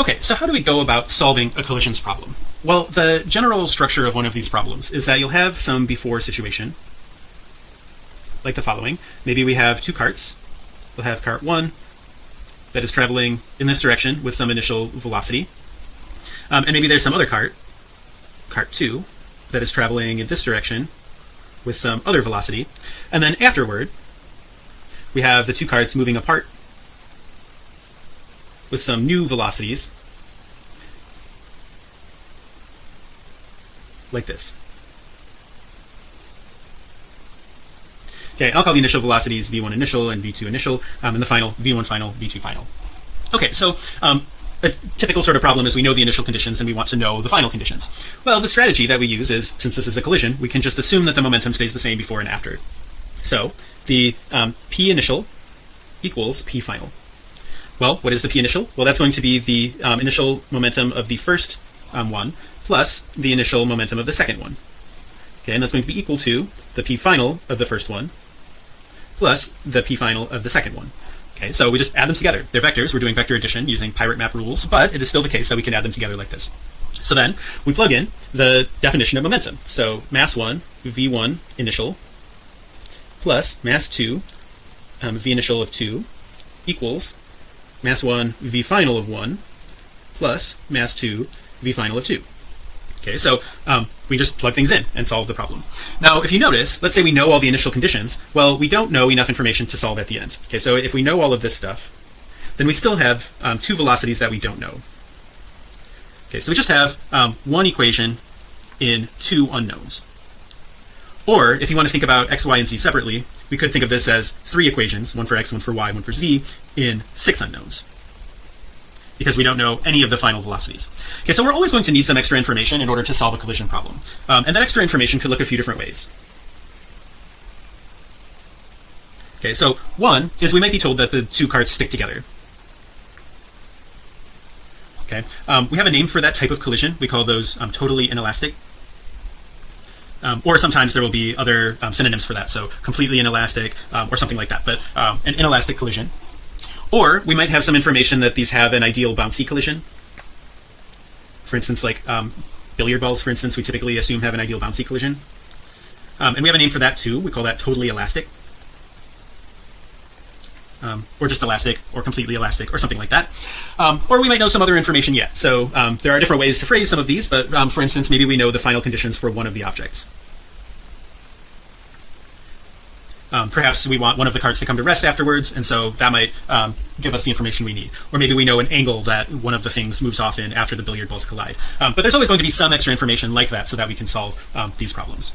Okay, so how do we go about solving a collisions problem? Well, the general structure of one of these problems is that you'll have some before situation like the following. Maybe we have two carts. We'll have cart one that is traveling in this direction with some initial velocity. Um, and maybe there's some other cart, cart two, that is traveling in this direction with some other velocity. And then afterward, we have the two carts moving apart with some new velocities like this. Okay, I'll call the initial velocities v1 initial and v2 initial, um, and the final v1 final, v2 final. Okay, so um, a typical sort of problem is we know the initial conditions and we want to know the final conditions. Well, the strategy that we use is since this is a collision, we can just assume that the momentum stays the same before and after. So the um, p initial equals p final. Well, what is the p initial? Well, that's going to be the um, initial momentum of the first um, one plus the initial momentum of the second one. Okay, and that's going to be equal to the p final of the first one plus the p final of the second one. Okay, so we just add them together. They're vectors. We're doing vector addition using pirate map rules, but it is still the case that we can add them together like this. So then we plug in the definition of momentum. So mass one v1 initial plus mass two um, v initial of two equals mass one v final of one plus mass two v final of two. Okay, so um, we just plug things in and solve the problem. Now, if you notice, let's say we know all the initial conditions. Well, we don't know enough information to solve at the end. Okay, so if we know all of this stuff, then we still have um, two velocities that we don't know. Okay, so we just have um, one equation in two unknowns. Or if you want to think about x, y, and z separately, we could think of this as three equations, one for x, one for y, one for z, in six unknowns because we don't know any of the final velocities. Okay, so we're always going to need some extra information in order to solve a collision problem. Um, and that extra information could look a few different ways. Okay, so one is we might be told that the two carts stick together. Okay, um, we have a name for that type of collision. We call those um, totally inelastic. Um, or sometimes there will be other um, synonyms for that. So completely inelastic um, or something like that. But um, an inelastic collision or we might have some information that these have an ideal bouncy collision for instance like um, billiard balls for instance we typically assume have an ideal bouncy collision um, and we have a name for that too we call that totally elastic um, or just elastic or completely elastic or something like that. Um, or we might know some other information yet. So um, there are different ways to phrase some of these but um, for instance maybe we know the final conditions for one of the objects. Um, perhaps we want one of the carts to come to rest afterwards and so that might give us the information we need. Or maybe we know an angle that one of the things moves off in after the billiard balls collide. But there's always going to be some extra information like that so that we can solve these problems